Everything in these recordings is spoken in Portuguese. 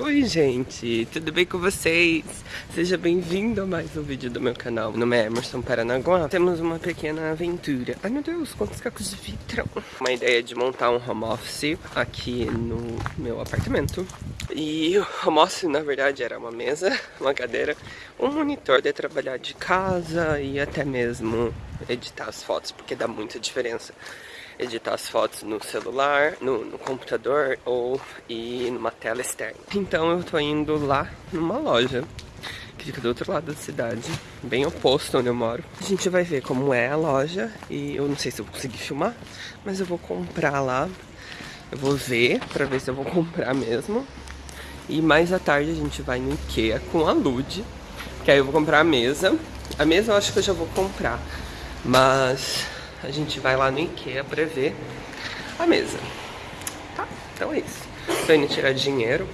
Oi gente, tudo bem com vocês? Seja bem-vindo a mais um vídeo do meu canal. Meu nome é Emerson Paranaguá. Temos uma pequena aventura. Ai meu Deus, quantos cacos de vidro! Uma ideia de montar um home office aqui no meu apartamento. E o home office na verdade era uma mesa, uma cadeira, um monitor de trabalhar de casa e até mesmo editar as fotos, porque dá muita diferença editar as fotos no celular, no, no, computador ou e numa tela externa. Então eu tô indo lá numa loja que fica do outro lado da cidade, bem oposto onde eu moro. A gente vai ver como é a loja e eu não sei se eu vou conseguir filmar, mas eu vou comprar lá. Eu vou ver pra ver se eu vou comprar mesmo. E mais à tarde a gente vai no Ikea com a Lud, que aí eu vou comprar a mesa. A mesa eu acho que eu já vou comprar, mas a gente vai lá no Ikea pra ver a mesa. Tá, então é isso. Tô indo tirar dinheiro.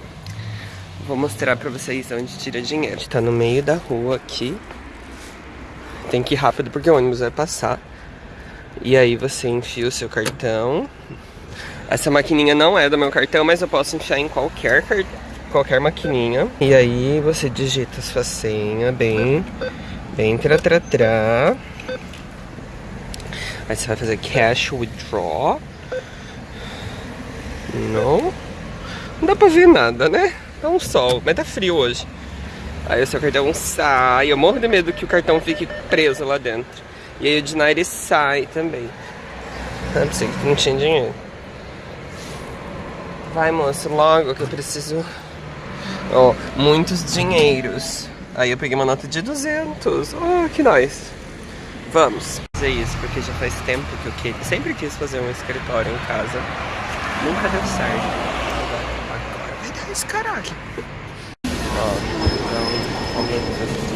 Vou mostrar pra vocês onde tira dinheiro. A gente tá no meio da rua aqui. Tem que ir rápido porque o ônibus vai passar. E aí você enfia o seu cartão. Essa maquininha não é do meu cartão, mas eu posso enfiar em qualquer qualquer maquininha. E aí você digita sua senha bem, bem tra tra tra. Aí você vai fazer cash withdraw. Não. Não dá pra ver nada, né? É um sol, mas tá frio hoje. Aí o seu cartão sai. Eu morro de medo que o cartão fique preso lá dentro. E aí o dinheiro sai também. Eu pensei que não tinha dinheiro. Vai, moço, logo que eu preciso... Ó, oh, muitos dinheiros. Aí eu peguei uma nota de 200. Oh, que nice. Vamos fazer isso, porque já faz tempo que eu queria, sempre quis fazer um escritório em casa. Nunca deu certo. Agora, vai dar esse caralho. Ó, então, aumentando de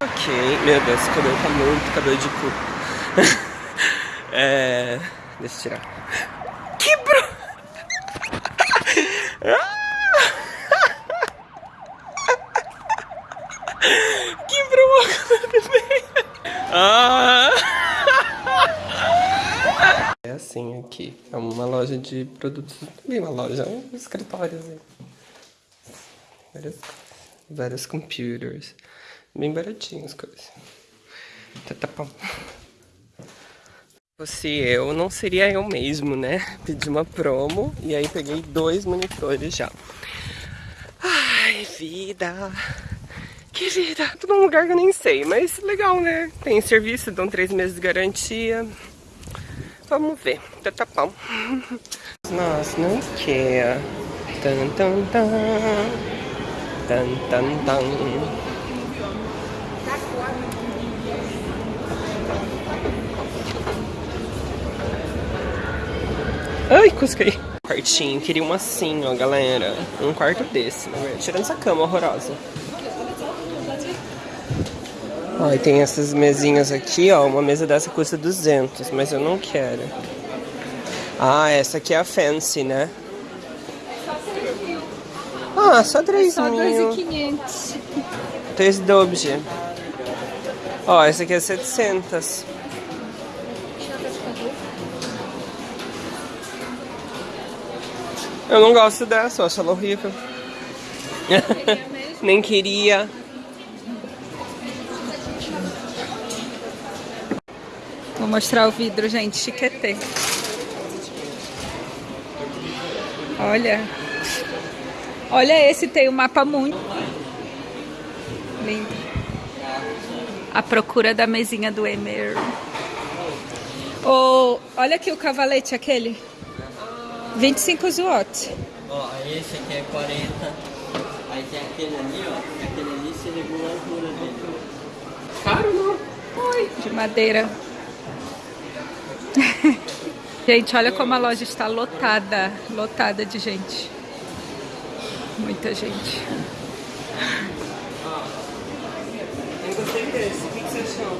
Ok, meu Deus, esse cabelo tá muito cabelo de cu. é... Deixa eu tirar. Quebrou a câmera do meio. Ah. É assim aqui. É uma loja de produtos. Bem uma loja, um escritório. Assim. Várias, vários computers. Bem baratinhos as coisas. Tá, tá bom fosse eu, não seria eu mesmo, né? Pedi uma promo e aí peguei dois monitores já. Ai, vida! Que vida! Tô num lugar que eu nem sei, mas legal, né? Tem serviço, dão três meses de garantia. Vamos ver, tá tapão. Nossa, não quer. Tan, tan, tan. Tan, tan, tan. Ai, cusquei. Quartinho, queria um assim, ó, galera. Um quarto desse, na verdade. Tirando essa cama horrorosa. Ó, e tem essas mesinhas aqui, ó. Uma mesa dessa custa 200, mas eu não quero. Ah, essa aqui é a fancy, né? Ah, só 3 só mil. Só 2.500. 3 dobje. Ó, essa aqui é 700. Eu não gosto dessa, eu acho ela horrível. Nem queria. Vou mostrar o vidro, gente, chiquetê. Olha. Olha esse, tem o um mapa muito lindo. A procura da mesinha do Emer. Oh, olha aqui o cavalete, aquele. 25 watts. Ó, esse aqui é 40. Aí tem aquele ali, ó. Aquele ali se regula a altura dele. Caro não? Oi. De madeira. gente, olha como a loja está lotada. Lotada de gente. Muita gente. Eu gostei desse. O que você achou?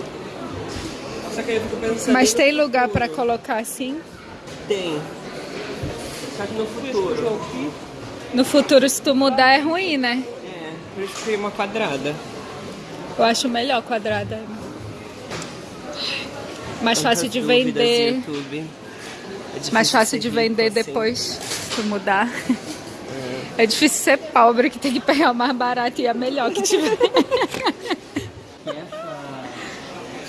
Só que eu fico pensando. Mas tem lugar para colocar assim? Tem. Só que no futuro. No futuro, se tu mudar, é ruim, né? É, por isso que uma quadrada. Eu acho melhor quadrada. Mais fácil de vender. YouTube. É Mais fácil de vender assim. depois, se mudar. É difícil ser pobre, que tem que pegar o mais barato e a melhor que tiver. Essa...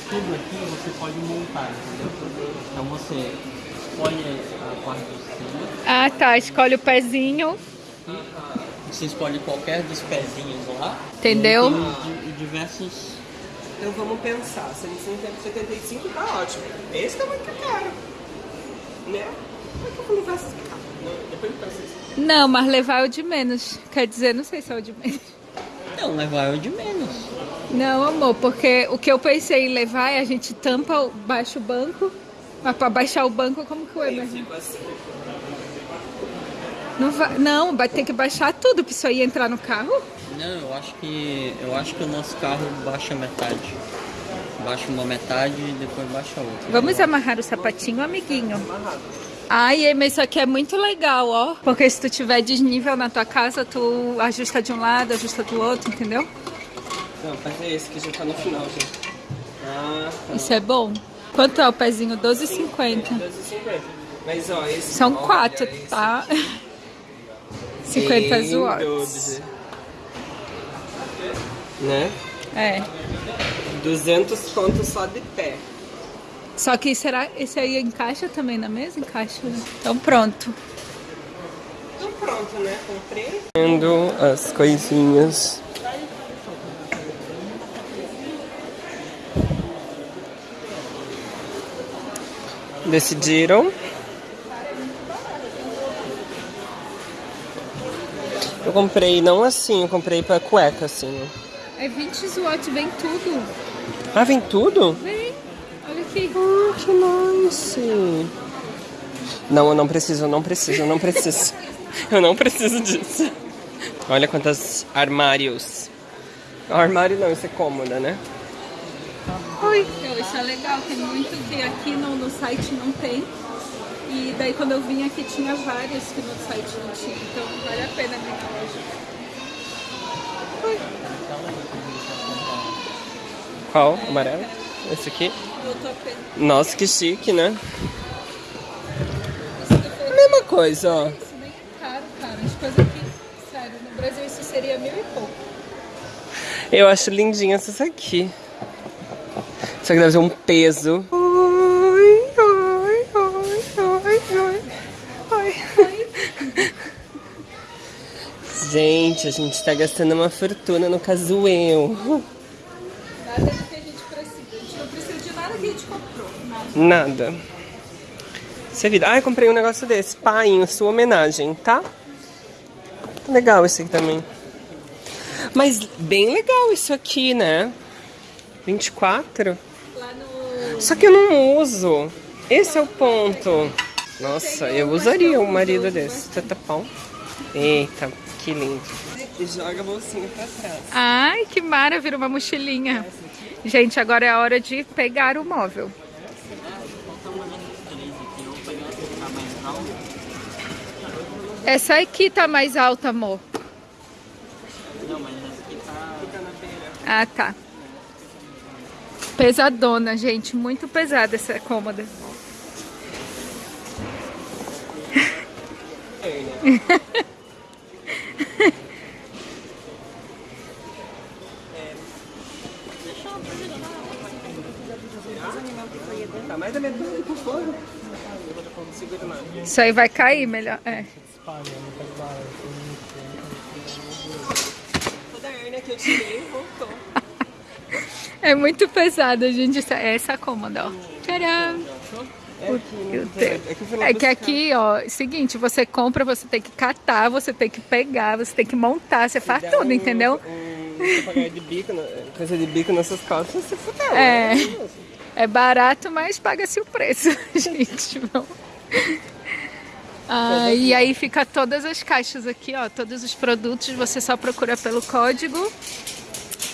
Tudo aqui você pode montar, entendeu? Então você escolhe a parte de cima, Ah, tá. Escolhe o pezinho. você escolhe qualquer dos pezinhos lá. Entendeu? E diversos... Então vamos pensar, 175 tá ótimo. Esse tá muito caro. Né? Como é que eu vou levar esse carro? Não, Depois eu. Não, mas levar é o de menos. Quer dizer, não sei se é o de menos. Não, levar é o de menos. Não, amor, porque o que eu pensei em levar é a gente tampa, o- baixa o banco. Mas pra baixar o banco, como que o Eu Emer? fico assim. Não, vai, não, vai ter que baixar tudo pra isso aí entrar no carro. Não, eu acho que eu acho que o nosso carro baixa metade. Baixa uma metade e depois baixa a outra. Vamos amarrar o sapatinho, amiguinho. Ai, Emer, isso aqui é muito legal, ó. Porque se tu tiver desnível na tua casa, tu ajusta de um lado, ajusta do outro, entendeu? Não, mas é esse que já tá no final, gente. Ah, tá. Isso é bom. Quanto é o pezinho? 12,50. 12,50. Mas ó, esse. São olha, quatro, esse tá? 50 lindo, watts. Né? É. 200 contos só de pé. Só que será esse aí encaixa também na mesa? Encaixa. né? Então pronto. Então pronto, né? Comprei. Vendo as coisinhas. Decidiram. Eu comprei não assim, eu comprei pra cueca assim. É 20 watts, vem tudo. Ah, vem tudo? Vem. Olha aqui. Ah, que nice. Não, eu não preciso, eu não preciso, eu não preciso. eu não preciso disso. Olha quantos armários. Armário não, isso é cômoda, né? Oi. Isso é legal, tem muito que aqui no, no site não tem. E daí quando eu vim aqui tinha vários que no site não tinha. Então vale a pena vir na loja. Qual? Amarelo? Esse aqui? Eu. Nossa, que chique, né? Mesma coisa, ó. Isso nem é caro, cara. As coisas aqui, sério, no Brasil isso seria mil e pouco. Eu acho lindinha essa aqui. Só que deve ter um peso. Ai, ai, ai, ai, ai, ai. Gente, a gente tá gastando uma fortuna no casuel. Nada que a gente precisa. A gente não precisa de nada que a gente comprou. Nada. Nada. Isso é vida. Ah, eu comprei um negócio desse. Pai, em sua homenagem, tá? Legal esse aqui também. Mas bem legal isso aqui, né? 24. Só que eu não uso. Esse é o ponto. Nossa, eu usaria um marido desse. Tatapão. Eita, que lindo. E joga a bolsinha pra trás. Ai, que mara, vira uma mochilinha. Gente, agora é a hora de pegar o móvel. Essa aqui tá mais alta, amor. Não, mas essa aqui tá. Ah, tá. Pesadona, gente. Muito pesada essa cômoda. Tá mais da metade por fora. Segura mais. Isso aí vai cair melhor. É. Toda a hérnia que eu tirei voltou. É muito pesada, gente. Essa, essa cômoda, ó. Tcharam! É né? É que É aqui, ó, seguinte, você compra, você tem que catar, você tem que pegar, você tem que montar, você faz tudo, entendeu? Um, de bico, coisa de bico nessas costas, você fudeu. É. É barato, mas paga-se o preço, gente. Ah, e aí fica todas as caixas aqui, ó, todos os produtos, você só procura pelo código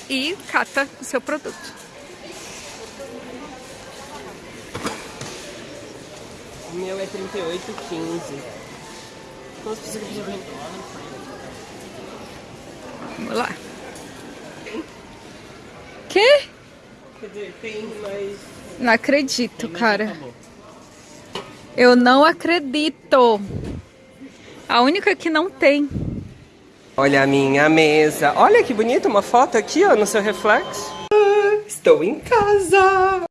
e cata o seu produto. O meu é 38,15. Quantas pessoas que vem? Vamos lá. Dizer, tem, mas... Não acredito, cara. Eu não acredito. A única que não tem. Olha a minha mesa. Olha que bonita uma foto aqui, ó, no seu reflexo. Ah, Estou em casa.